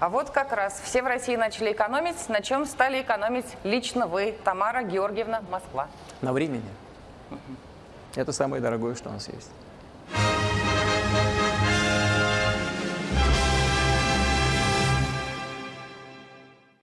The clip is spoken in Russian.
А вот как раз все в России начали экономить. На чем стали экономить лично вы, Тамара Георгиевна, Москва? На времени. Это самое дорогое, что у нас есть.